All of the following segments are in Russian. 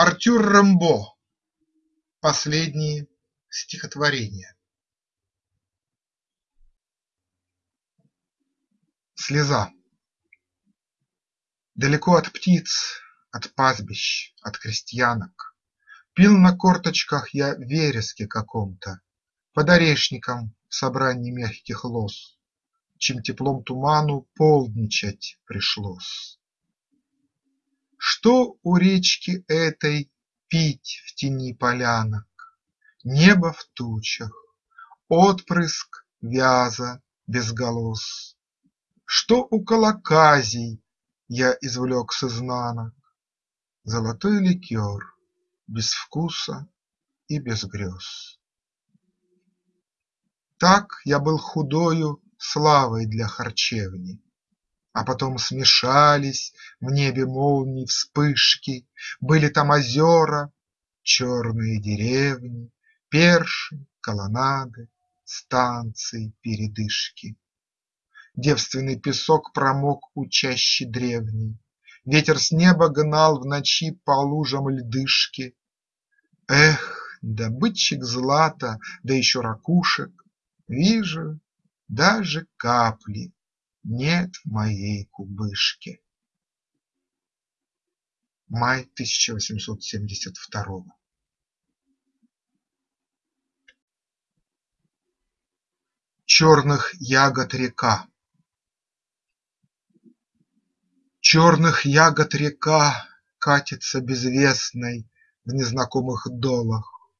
Артюр Рембо. Последние стихотворения. Слеза Далеко от птиц, от пастбищ, от крестьянок Пил на корточках я вереске каком-то, Под орешником в собрании мягких лоз, Чем теплом туману полдничать пришлось. Что у речки этой пить в тени полянок? Небо в тучах, отпрыск вяза без голос. Что у колоказий я извлек с изнанок? Золотой ликер без вкуса и без грез. Так я был худою славой для харчевни, А потом смешались в небе молнии вспышки, Были там озера, черные деревни, Перши, колоннады, станции, передышки. Девственный песок промок у чащи древней, Ветер с неба гнал в ночи по лужам льдышки. Эх, добытчик злата, да еще ракушек, Вижу, даже капли нет моей кубышке. Май 1872 Черных ягод река Черных ягод река Катится безвестной В незнакомых долах.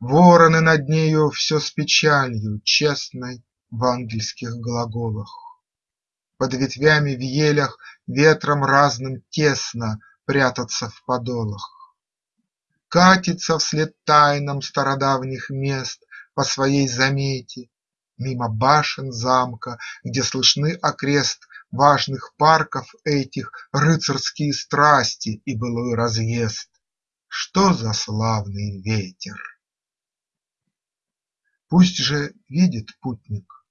Вороны над нею Все с печалью честной В ангельских глаголах. Под ветвями в елях Ветром разным тесно Прятаться в подолах. Катится вслед тайнам Стародавних мест По своей замете Мимо башен замка, где слышны окрест Важных парков этих рыцарские страсти И былой разъезд. Что за славный ветер! Пусть же видит путник,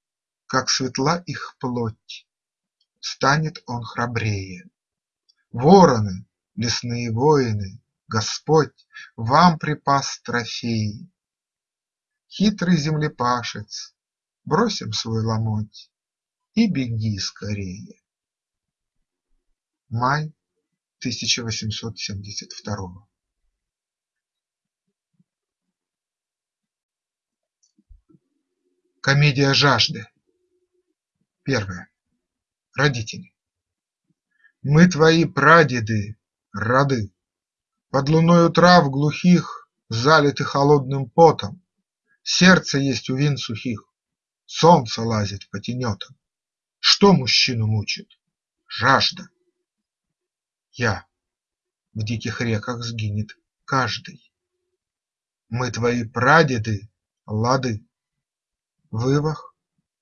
как светла их плоть, Станет он храбрее. Вороны, лесные воины, Господь вам припас трофеи. Хитрый землепашец, бросим свой ломоть И беги скорее. Май 1872 Комедия жажды. Первое. Родители. Мы твои прадеды, роды, Под луною трав глухих, Залиты холодным потом, Сердце есть у вин сухих, Солнце лазит по тенетам. Что мужчину мучит? Жажда. Я. В диких реках сгинет каждый. Мы твои прадеды, лады. Вывах,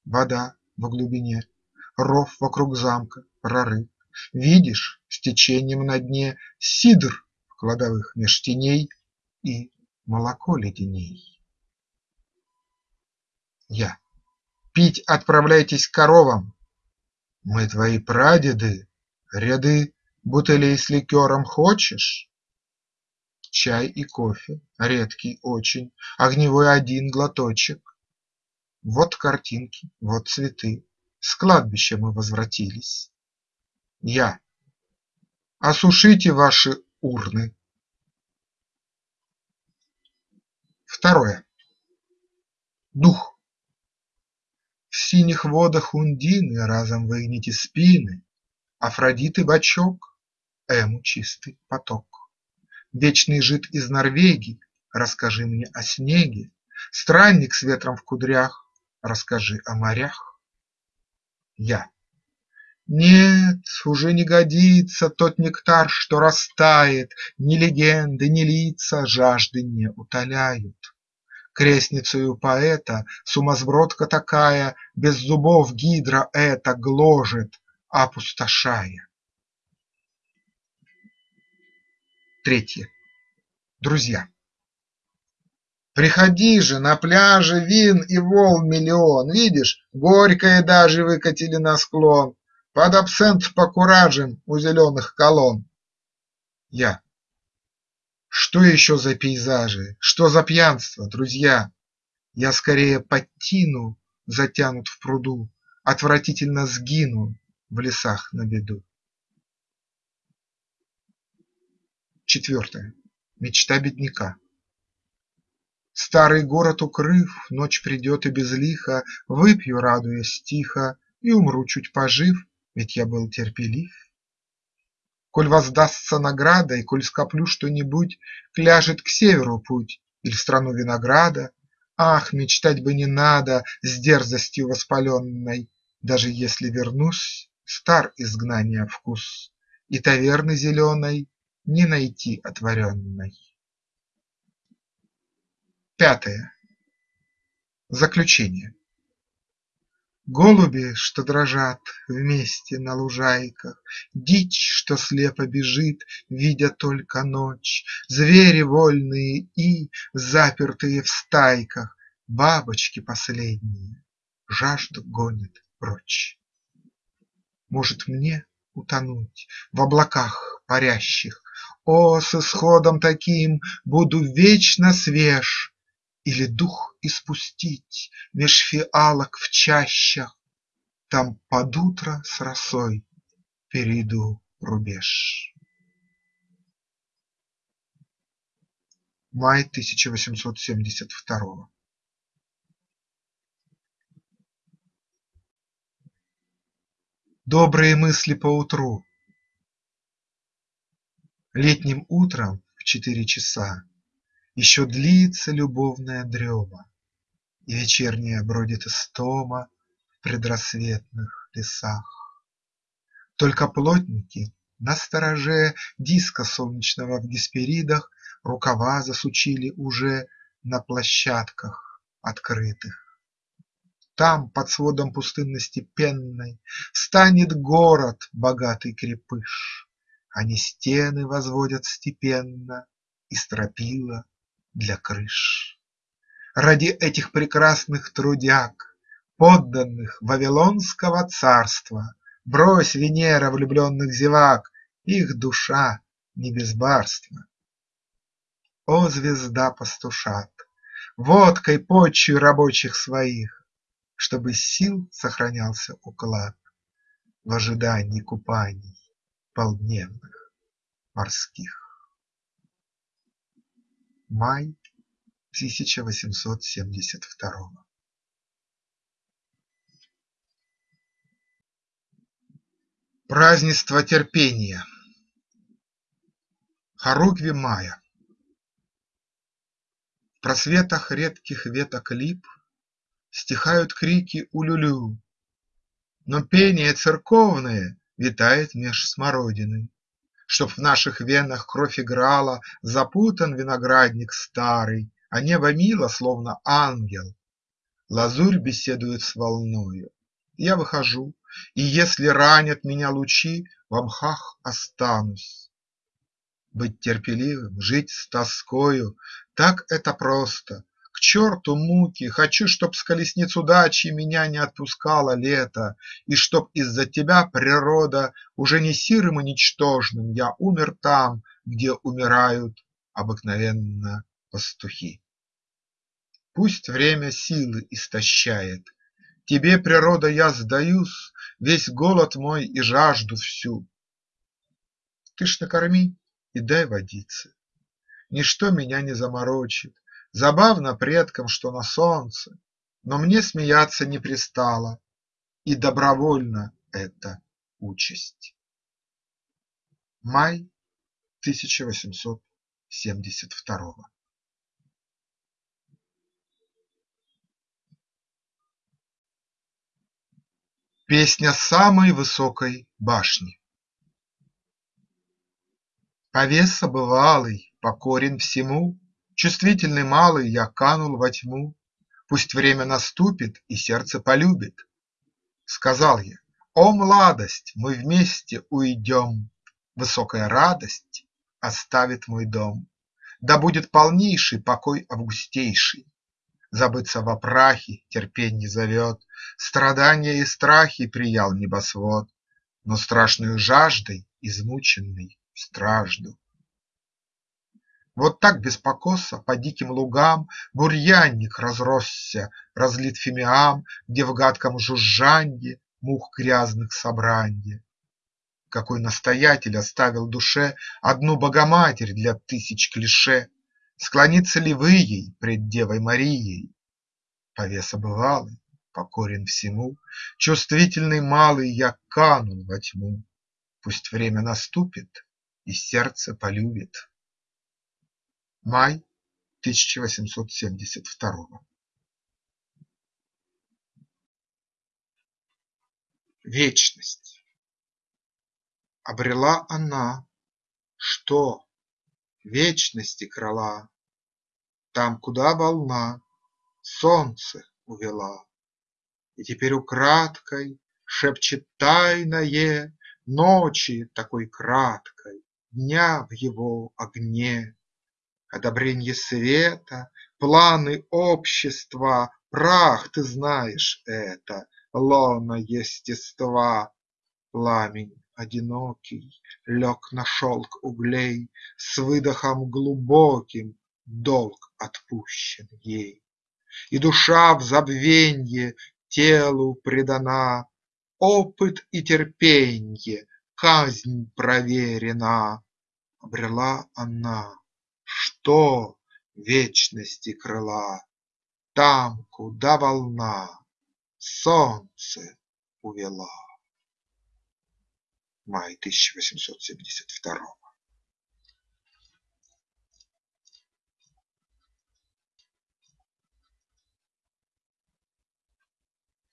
вода в глубине, Ров вокруг замка, прорыв. Видишь, с течением на дне Сидр в кладовых меж теней И молоко леденей. Я. Пить отправляйтесь к коровам. Мы твои прадеды, ряды бутылей с ликером хочешь? Чай и кофе, редкий очень, огневой один глоточек. Вот картинки, вот цветы, с кладбища мы возвратились. Я. Осушите ваши урны. Второе. Дух. В синих водах Ундины разом выгните спины, Афродиты бочок, Эму чистый поток. Вечный жид из Норвегии, расскажи мне о снеге, Странник с ветром в кудрях, расскажи о морях. Я. Нет, уже не годится тот нектар, что растает, Ни легенды, ни лица жажды не утоляют. Крестницею поэта Сумасбродка такая Без зубов гидра эта Гложет, опустошая. Третье. Друзья. Приходи же, на пляже вин и волн миллион, Видишь, горькое даже выкатили на склон, Под абсент покуражим у зеленых колонн. Я. Что еще за пейзажи, что за пьянство, друзья? Я скорее под тину затянут в пруду, Отвратительно сгину в лесах на беду. Четвертое. Мечта бедняка. Старый город укрыв, ночь придет и безлихо, Выпью, радуясь тихо, и умру чуть пожив, Ведь я был терпелив. Коль воздастся награда, и коль скоплю что-нибудь, Кляжет к северу путь или в страну винограда. Ах, мечтать бы не надо с дерзостью воспаленной, Даже если вернусь, стар изгнания вкус, И таверны зеленой не найти отворенной. Пятое. Заключение Голуби, что дрожат вместе на лужайках, Дичь, что слепо бежит, видя только ночь, Звери вольные и, запертые в стайках, Бабочки последние, жажду гонят прочь. Может, мне утонуть в облаках парящих? О, с исходом таким буду вечно свеж! Или дух испустить меж фиалок в чащах, Там под утро с росой перейду рубеж. Май тысяча восемьсот семьдесят второго Добрые мысли поутру Летним утром в четыре часа Еще длится любовная дрема, И вечерняя бродит истома В предрассветных лесах. Только плотники на стороже Диска солнечного в Гесперидах Рукава засучили уже На площадках открытых. Там, под сводом пустынности пенной, Станет город, богатый крепыш. Они стены возводят степенно И стропила для крыш. Ради этих прекрасных трудяг, Подданных Вавилонского царства, Брось, Венера, влюбленных зевак, Их душа не без барства. О, звезда пастушат, водкой почву рабочих своих, Чтобы сил сохранялся уклад В ожидании купаний полдневных морских. Май тысяча восемьсот семьдесят второго. Празднество терпения. Харукви мая В просветах редких веток лип Стихают крики улюлю, Но пение церковное Витает меж смородины. Чтоб в наших венах кровь играла, Запутан виноградник старый, А небо мило, словно ангел. Лазурь беседует с волною. Я выхожу, и если ранят меня лучи, В мхах останусь. Быть терпеливым, жить с тоскою – Так это просто, черту муки, Хочу, чтоб с колесниц удачи Меня не отпускало лето, И чтоб из-за тебя, природа, Уже не сирым и ничтожным Я умер там, где умирают Обыкновенно пастухи. Пусть время силы истощает, Тебе, природа, я сдаюсь, Весь голод мой и жажду всю. Ты ж накорми и дай водицы, Ничто меня не заморочит, Забавно предкам, что на солнце, Но мне смеяться не пристало, И добровольно эта участь. Май тысяча восемьсот семьдесят второго Песня самой высокой башни Повеса бывалый, покорен всему, Чувствительный малый, я канул во тьму, Пусть время наступит и сердце полюбит. Сказал я: о, младость, мы вместе уйдем, Высокая радость оставит мой дом, Да будет полнейший покой августейший. Забыться во прахе терпенье зовет, Страдания и страхи приял небосвод, Но страшную жаждой измученный стражду Вот так без покоса по диким лугам Бурьянник разросся, разлит фимиам, Где в гадком жужжанье мух грязных собранье. Какой настоятель оставил душе Одну Богоматерь для тысяч клише, Склониться ли вы ей пред Девой Марией? Повеса бывалый, покорен всему, Чувствительный малый я канул во тьму. Пусть время наступит, и сердце полюбит. Май тысяча восемьсот семьдесят второго. Вечность Обрела она что? Вечности крыла, Там, куда волна солнце увела. И теперь украдкой шепчет тайное Ночи такой краткой, дня в его огне одобренье света, планы общества, Прах, ты знаешь это, лона естества. Пламень одинокий лег на шелк углей С выдохом глубоким долг отпущен ей. И душа в забвенье телу предана, Опыт и терпенье, казнь проверена. Обрела она что вечности крыла, Там, куда волна солнце увела. Май тысяча восемьсот семьдесят второго.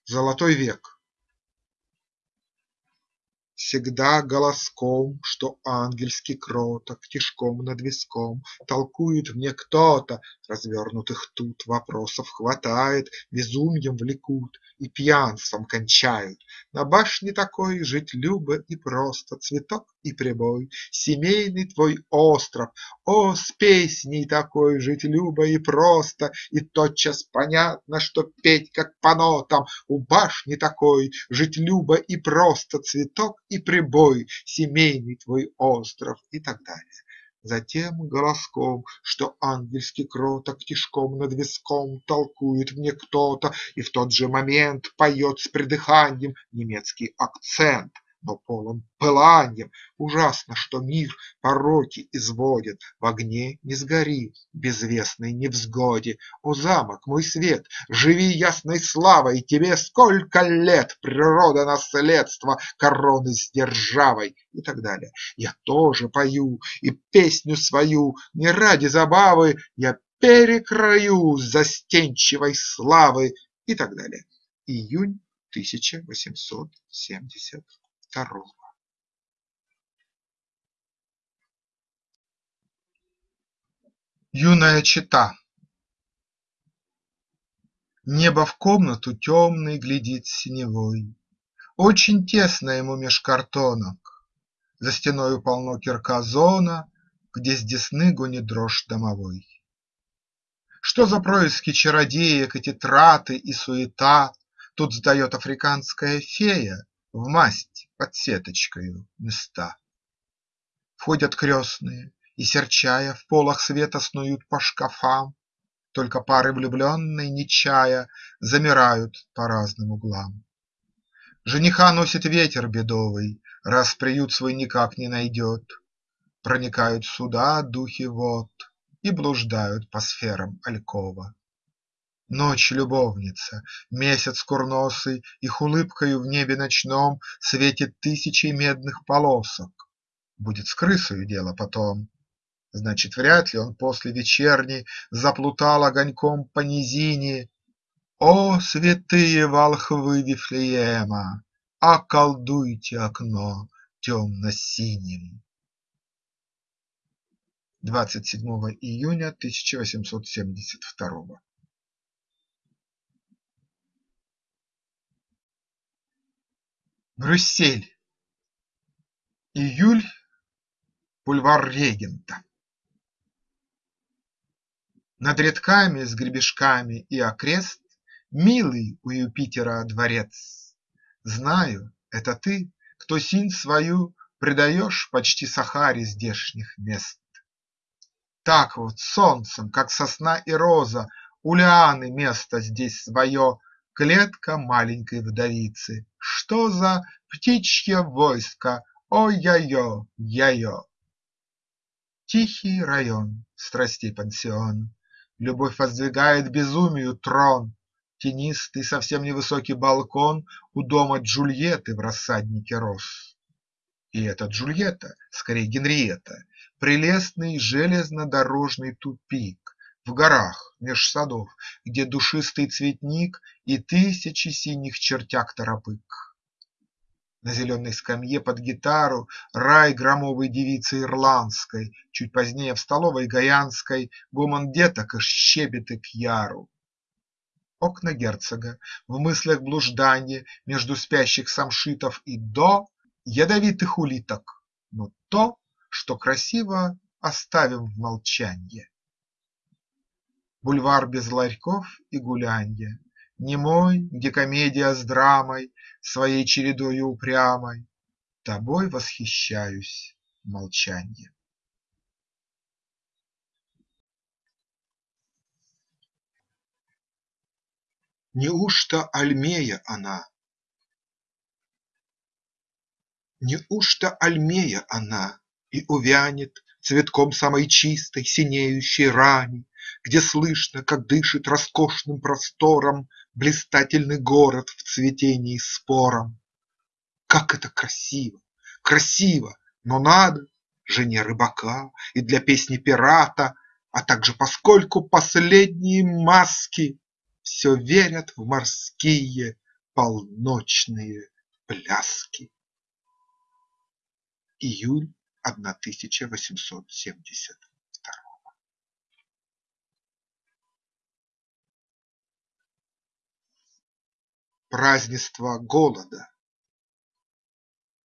Золотой век Всегда голоском, что ангельски кроток, Тишком над виском толкует мне кто-то, Развернутых тут вопросов хватает, Безумьем влекут и пьянством кончают. На башне такой жить любо и просто, Цветок и прибой, семейный твой остров. О, с песней такой жить любо и просто, И тотчас понятно, что петь как по нотам. У башни такой жить любо и просто, Цветок и прибой, семейный твой остров и так далее. Затем голоском, что ангельски кроток Тишком над виском толкует мне кто-то И в тот же момент поет с придыханием Немецкий акцент но полон пыланьем. Ужасно, что мир пороки изводит, В огне не сгори, безвестной невзгоде. О, замок, мой свет, живи ясной славой, Тебе сколько лет, природа наследство, Короны с державой и так далее. Я тоже пою и песню свою Не ради забавы, Я перекрою застенчивой славы и так далее. Июнь тысяча восемьсот семьдесят второго. Юная чета Небо в комнату темной глядит синевой, Очень тесно ему меж картонок, За стеною полно кирказона, Где с десны гонит дрожь домовой. Что за происки чародеек Эти траты и суета? Тут сдает африканская фея В масть под сеточкою места. Входят крестные и, серчая, В полах света снуют по шкафам, Только пары влюбленной, не чая, Замирают по разным углам. Жениха носит ветер бедовый, Раз приют свой никак не найдет. Проникают сюда духи вод И блуждают по сферам алькова. Ночь любовница, месяц курносый Их улыбкою в небе ночном Светит тысячей медных полосок. Будет с крысою дело потом. Значит, вряд ли он после вечерней Заплутал огоньком по низине. О, святые волхвы Вифлеема! Околдуйте окно темно-синим! 27 июня 1872 Брюссель, июль, бульвар Регента. Над редками с гребешками и окрест Милый у Юпитера дворец. Знаю, это ты, кто синь свою Предаешь почти Сахаре здешних мест. Так вот солнцем, как сосна и роза, У лианы место здесь свое, Клетка маленькой вдовицы. Что за птичье войско? Ой-ой-ой, яй-ё! Тихий район, страстей пансион, Любовь воздвигает безумию трон, Тенистый, совсем невысокий балкон У дома Джульетты в рассаднике роз. И эта Джульетта, скорей Генриетта, Прелестный железнодорожный тупик В горах меж садов, где душистый цветник И тысячи синих чертяк-торопык. На зеленой скамье под гитару Рай громовой девицы ирландской, Чуть позднее в столовой Гаянской Гомон деток и щебеты к яру. Окна герцога, в мыслях блужданье Между спящих самшитов и до Ядовитых улиток, но то, Что красиво, оставим в молчанье. Бульвар без ларьков и гулянья, Немой, где комедия с драмой Своей чередою упрямой, Тобой восхищаюсь, молчанье. Неужто Альмея она? Неужто Альмея она? И увянет цветком самой чистой Синеющей рани, где слышно, как дышит роскошным простором Блистательный город в цветении спором. Как это красиво, красиво, но надо Жене рыбака и для песни пирата, А также поскольку последние маски Все верят в морские полночные пляски. Июль 1870 Празднество голода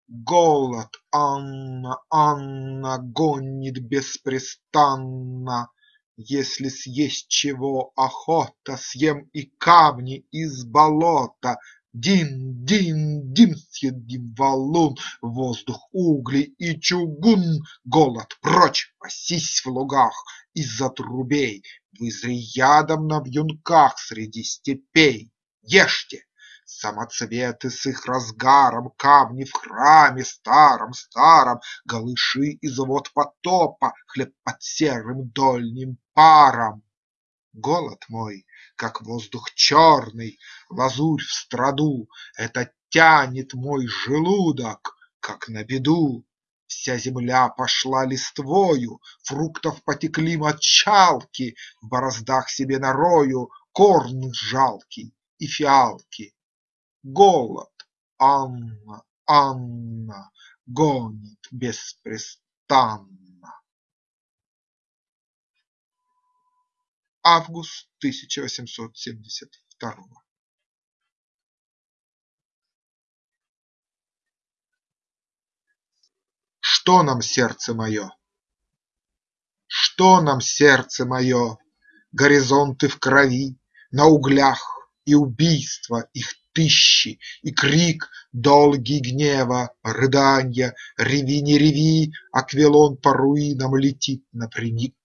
Голод, Анна, Анна, гонит беспрестанно. Если съесть чего охота, Съем и камни из болота. Дин, дин, дин, съедим валун, Воздух, угли и чугун. Голод, прочь, пасись в лугах, Из-за трубей, Вызри ядом на вьюнках Среди степей. Ешьте! Самоцветы с их разгаром, Камни в храме старом, старом, Галыши из вод потопа, Хлеб под серым дольним паром. Голод мой как воздух черный, лазурь в страду, Это тянет мой желудок, как на беду. Вся земля пошла листвою, Фруктов потекли мочалки, В бороздах себе нарою Корн жалкий и фиалки. Голод, Анна, Анна, Гонит беспрестанно. Август тысяча восемьсот семьдесят второго. Что нам, сердце мое? Что нам, сердце мое? Горизонты в крови, на углях И убийства их тысячи, и крик Долгий гнева, рыданья, Реви, не реви, Аквилон по руинам летит напрямик.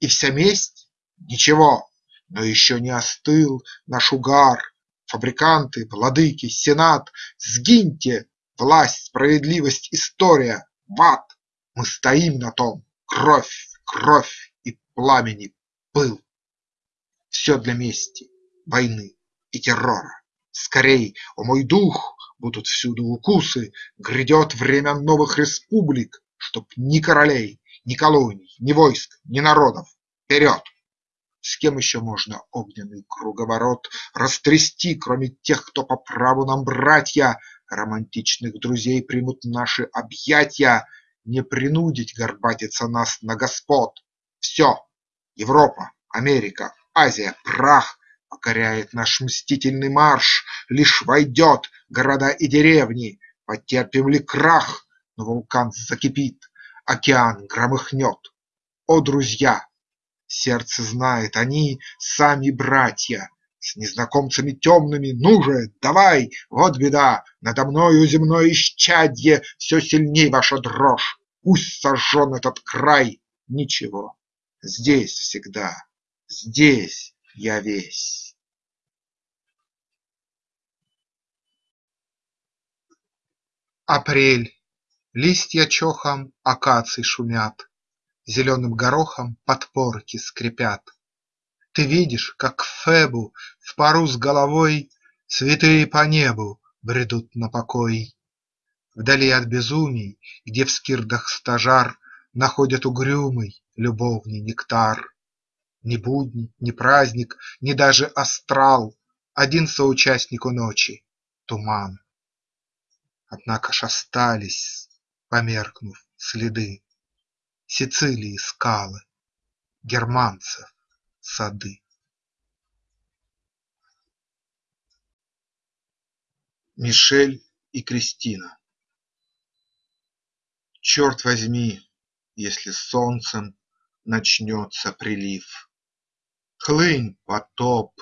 И вся месть Ничего, но еще не остыл наш угар. Фабриканты, владыки, сенат, Сгиньте, власть, справедливость, история, в! Мы стоим на том, кровь, кровь и пламени пыл. Все для мести, войны и террора. Скорей, о мой дух, будут всюду укусы, Грядет время новых республик, Чтоб ни королей, ни колоний, ни войск, ни народов. Вперед! С кем еще можно огненный круговорот Растрясти, кроме тех, кто по праву нам братья, Романтичных друзей примут наши объятья, Не принудить горбатиться нас на господ. Все, Европа, Америка, Азия, прах Покоряет наш мстительный марш, Лишь войдет города и деревни, Потерпим ли крах, но вулкан закипит, Океан громыхнет. О, друзья! Сердце знает, они сами братья, С незнакомцами темными, ну же, давай, Вот беда, надо мною земное исчадье, Все сильней ваша дрожь, пусть сожжен этот край, Ничего, Здесь всегда, здесь я весь. Апрель. Листья чохом акаций шумят, Зеленым горохом подпорки скрипят. Ты видишь, как к Фебу в пару с головой Святые по небу бредут на покой. Вдали от безумий, где в скирдах стажар Находят угрюмый любовный нектар. Ни будни, ни праздник, ни даже астрал, Один соучастнику ночи – туман. Однако ж остались, померкнув, следы Сицилии скалы, германцев сады. Мишель и Кристина Черт возьми, если солнцем начнется прилив, Хлынь, потоп,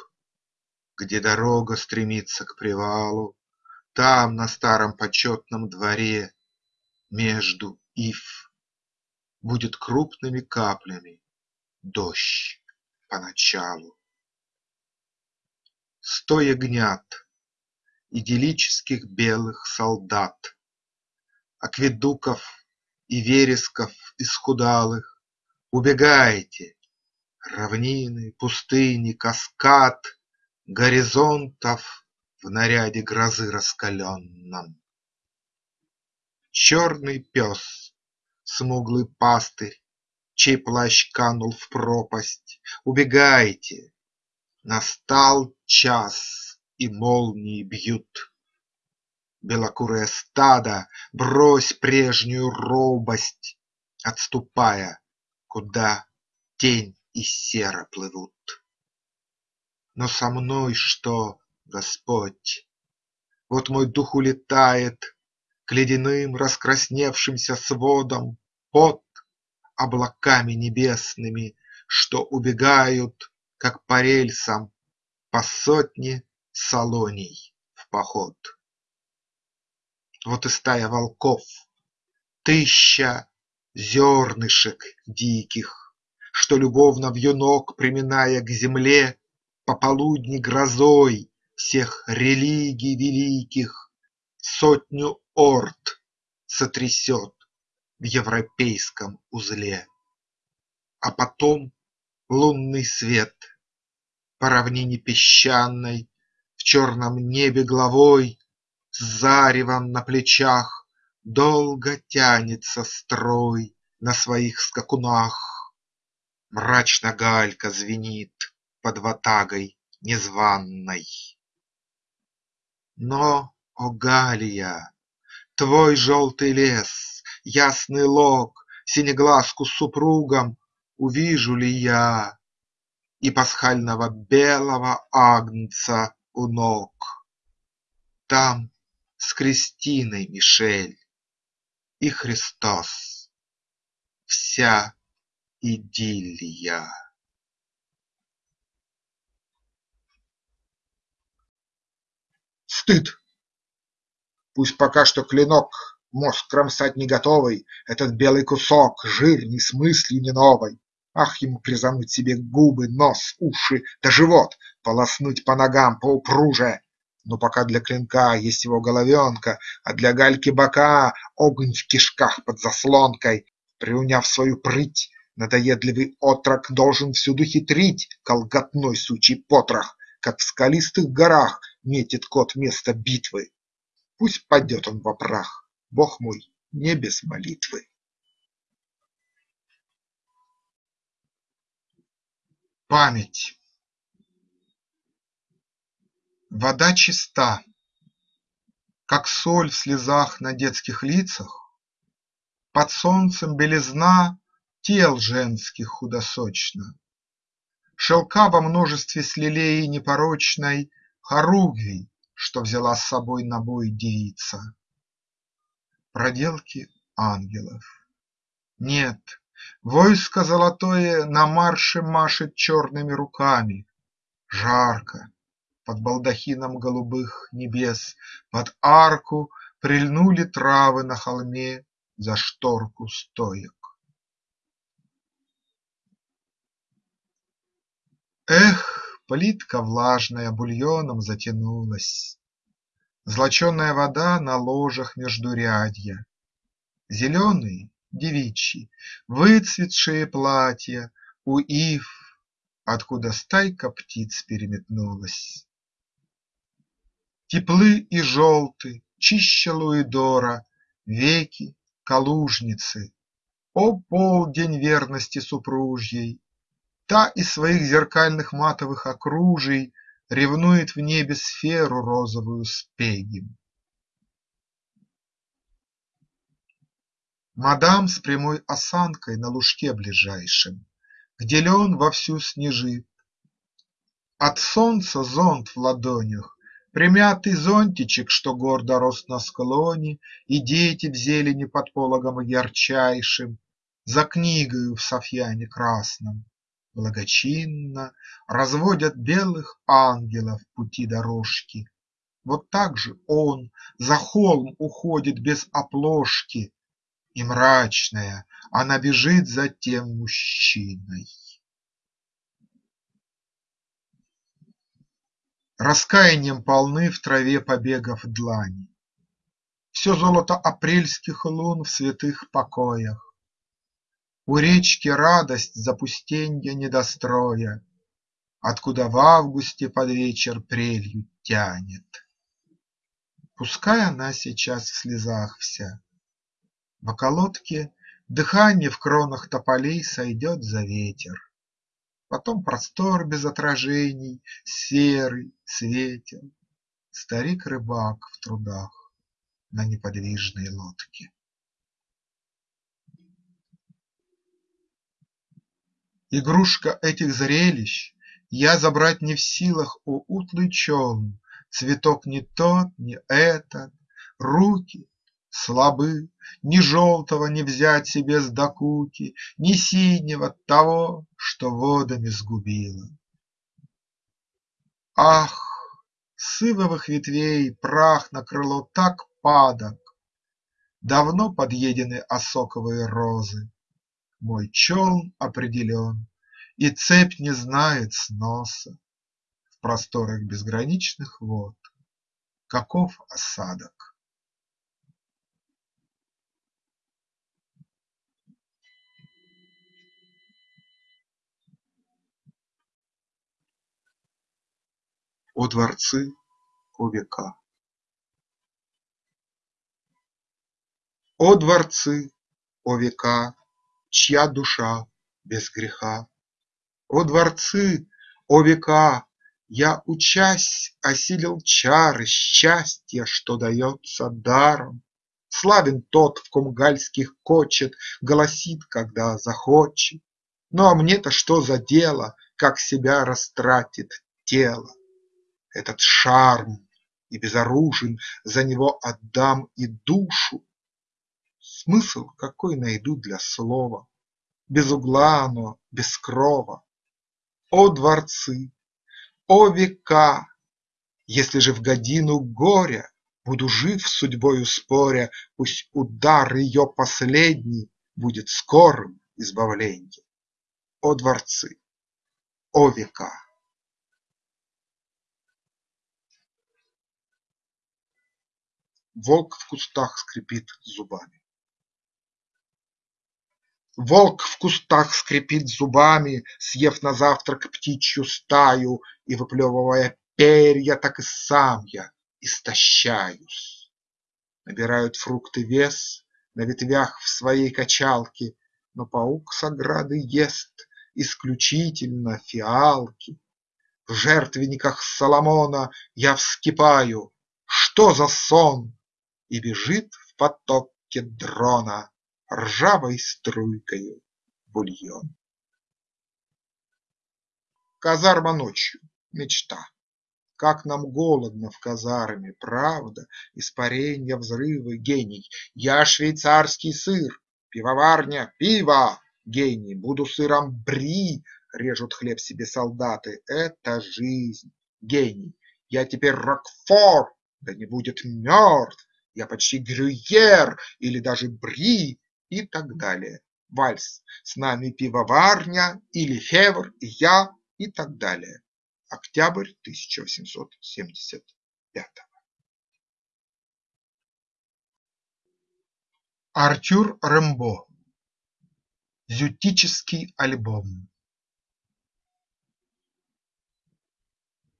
где дорога стремится к привалу, Там, на старом почетном дворе, между ив, Будет крупными каплями дождь поначалу. Сто ягнят, идиллических белых солдат, Акведуков и вересков исхудалых, Убегайте! Равнины, пустыни, каскад Горизонтов в наряде грозы раскаленном. Черный пес, смуглый пастырь, Чей плащ канул в пропасть, Убегайте! Настал час, и молнии бьют. Белокурое стадо, брось прежнюю робость, Отступая, куда тень и сера плывут. Но со мной что, Господь? Вот мой дух улетает К ледяным раскрасневшимся сводам Под облаками небесными, Что убегают, как по рельсам, По сотне салоний в поход. Вот и стая волков, тысяча зернышек диких, Что, любовно вьюнок приминая к земле, Пополудни грозой всех религий великих Сотню орд сотрясет в европейском узле. А потом лунный свет по равнине песчаной В черном небе главой с заревом на плечах Долго тянется строй на своих скакунах. Мрачно галька звенит под ватагой незваной. Но, о Галия, твой желтый лес, Ясный лог, синеглазку с супругом Увижу ли я и пасхального белого агнца у ног? Там с Кристиной Мишель и Христос, вся идиллия. Стыд! Пусть пока что клинок, мозг кромсать не готовый, Этот белый кусок, жир ни с мыслью не новой. Ах, ему призануть себе губы, нос, уши да живот, Полоснуть по ногам поупруже, но пока для клинка есть его головенка, а для гальки бока огонь в кишках под заслонкой. Приуняв свою прыть, надоедливый отрок должен всюду хитрить, колготной сучий потрох, как в скалистых горах метит кот место битвы. Пусть падет он во прах, Бог мой, не без молитвы. Память Вода чиста, как соль в слезах на детских лицах, Под солнцем белизна тел женских худосочна, Шелка во множестве слилей непорочной Хоругвий, что взяла с собой на бой девица. Проделки ангелов. Нет, войско золотое на марше машет черными руками. Жарко, под балдахином голубых небес, Под арку прильнули травы на холме За шторку стоек. Эх, плитка влажная бульоном затянулась, Злоченая вода на ложах междурядья, Зеленые, девичьи, выцветшие платья У ив, откуда стайка птиц переметнулась. Теплы и желты, чище Луидора, Веки калужницы. О полдень верности супружьей! Та из своих зеркальных матовых окружий Ревнует в небе сферу розовую с. Мадам с прямой осанкой на лужке ближайшем, Где лен вовсю снежит. От солнца зонт в ладонях, Примятый зонтичек, что гордо рос на склоне, И дети в зелени под пологом ярчайшим, За книгою в софьяне красном, Благочинно разводят белых ангелов пути дорожки. Вот так же он за холм уходит без оплошки, И мрачная она бежит за тем мужчиной. Раскаянием полны в траве побегов длани. Все золото апрельских лун в святых покоях. У речки радость запустенья недостроя, Откуда в августе под вечер прелью тянет. Пускай она сейчас в слезах вся, В околотке дыхание в кронах тополей Сойдет за ветер. Потом простор без отражений, Серый, светел, старик-рыбак в трудах На неподвижной лодке. Игрушка этих зрелищ Я забрать не в силах, о утлый челн, Цветок не тот, не этот, руки слабы, Ни желтого не взять себе с докуки, Ни синего того, что водами сгубило. Ах, с ивовых ветвей прах на крыло так падок, Давно подъедены осоковые розы, Мой челн определен, и цепь не знает сноса В просторах безграничных вод. Каков осадок? О дворцы, о века! О дворцы, о века, чья душа без греха! О дворцы, о века! Я, учась, осилил чары Счастья, что дается даром. Славен тот, в ком гальских кочет, Голосит, когда захочет. Ну а мне-то что за дело, Как себя растратит тело? этот шарм и безоружен, За него отдам и душу. Смысл какой найду для слова, Без угла оно, без крова. О дворцы, о века! Если же в годину горя Буду жив судьбою споря, Пусть удар ее последний Будет скорым избавленьем. О дворцы, о века! Волк в кустах скрипит зубами. Волк в кустах скрипит зубами, Съев на завтрак птичью стаю И выплевывая перья, так и сам я истощаюсь. Набирают фрукты вес на ветвях в своей качалке, Но паук с ограды ест исключительно фиалки. В жертвенниках Соломона я вскипаю. Что за сон! И бежит в потоке дрона Ржавой струйкою бульон. Казарма ночью. Мечта. Как нам голодно в казарме, правда, Испаренья, взрывы, гений. Я швейцарский сыр, пивоварня, пиво, Гений, буду сыром бри, Режут хлеб себе солдаты, это жизнь. Гений, я теперь Рокфор, да не будет мертв, я почти Грюйер или даже Бри и так далее. Вальс, с нами пивоварня или Февр, я и так далее. Октябрь 1875. Артюр Рембо. Зютический альбом.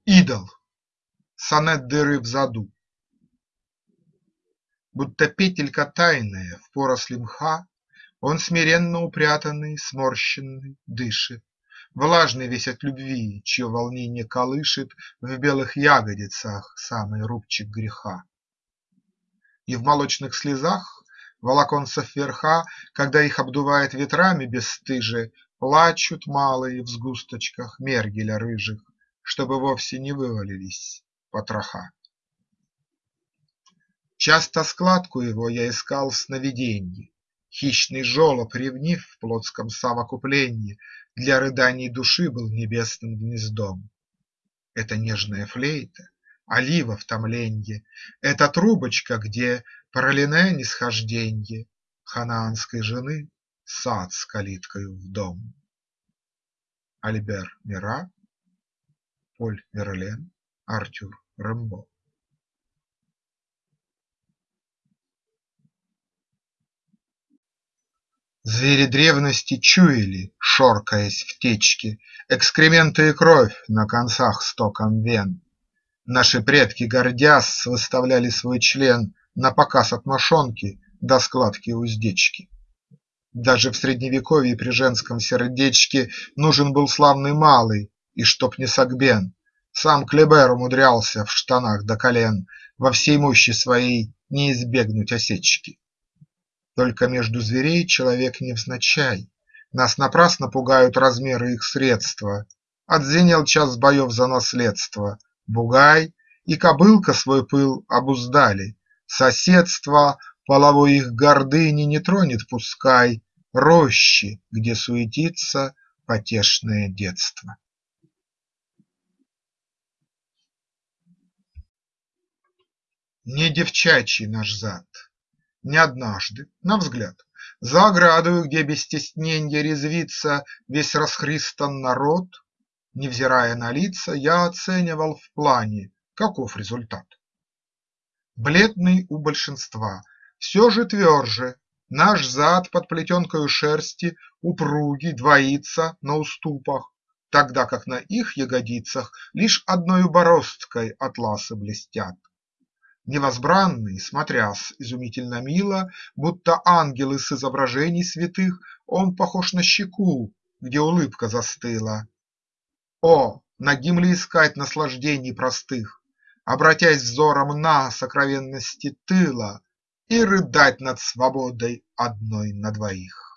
Идол. Сонет дыры в заду. Будто петелька тайная в поросли мха, Он смиренно упрятанный, сморщенный, дышит, Влажный весь от любви, чье волнение колышет В белых ягодицах самый рубчик греха. И в молочных слезах волоконцев верха, Когда их обдувает ветрами бесстыже, Плачут малые в сгусточках мергеля рыжих, Чтобы вовсе не вывалились потроха. Часто складку его я искал в сновиденье, Хищный жолоб, ревнив в плотском совокупленье, Для рыданий души был небесным гнездом. Это нежная флейта, олива в томленье, Это трубочка, где пролине нисхожденье Ханаанской жены сад с калиткою в дом. Альбер Мира, Поль Верлен, Артюр Рембо Звери древности чуяли, шоркаясь в течке, Экскременты и кровь на концах стоком вен. Наши предки, гордясь, выставляли свой член Напоказ от мошонки до складки уздечки. Даже в средневековье при женском сердечке Нужен был славный малый, и чтоб не согбен. Сам Клебер умудрялся в штанах до колен Во всей мощи своей не избегнуть осечки. Только между зверей человек невзначай, Нас напрасно пугают размеры их средства. Отзвенел час боев за наследство, Бугай и кобылка свой пыл обуздали, Соседство половой их гордыни не тронет пускай. Рощи, где суетится потешное детство. Не девчачий наш зад не однажды, на взгляд, За оградою, где без стесненья резвится Весь расхристан народ, невзирая на лица, Я оценивал в плане, каков результат. Бледный у большинства, все же тверже, Наш зад под плетенкою шерсти упругий двоится на уступах, Тогда как на их ягодицах Лишь одною бороздкой атласы блестят. Невозбранный, смотрясь изумительно мило, Будто ангелы с изображений святых, Он похож на щеку, где улыбка застыла. О, нагим ли искать наслаждений простых, Обратясь взором на сокровенности тыла И рыдать над свободой одной на двоих?